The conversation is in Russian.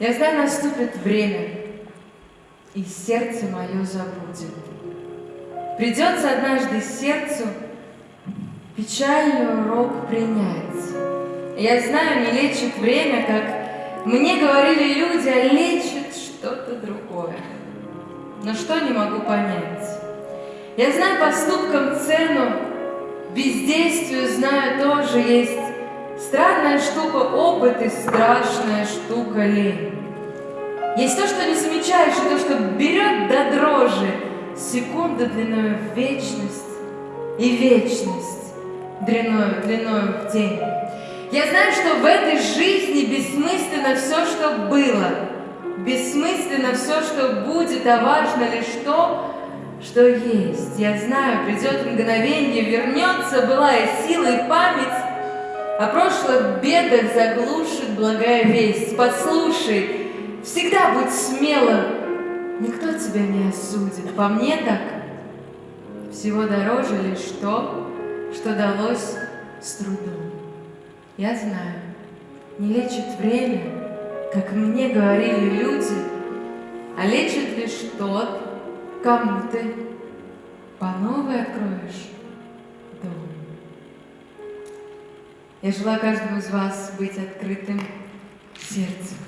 Я знаю, наступит время, и сердце мое забудет. Придется однажды сердцу печальный урок принять. Я знаю, не лечит время, как мне говорили люди, а лечит что-то другое. Но что не могу понять? Я знаю поступкам цену, бездействию знаю тоже есть Странная штука опыт и страшная штука лень. Есть то, что не замечаешь, и то, что берет до дрожи секунда длиною в вечность и вечность длиною, длиною в день. Я знаю, что в этой жизни бессмысленно все, что было, бессмысленно все, что будет, а важно лишь то, что есть. Я знаю, придет мгновение, вернется былая сила и память, о прошлых бедах заглушит благая весть. Послушай, всегда будь смелым, никто тебя не осудит. По мне так, всего дороже лишь то, что далось с трудом. Я знаю, не лечит время, как мне говорили люди, а лечит лишь тот, кому ты по новой откроешь Я желаю каждому из вас быть открытым сердцем.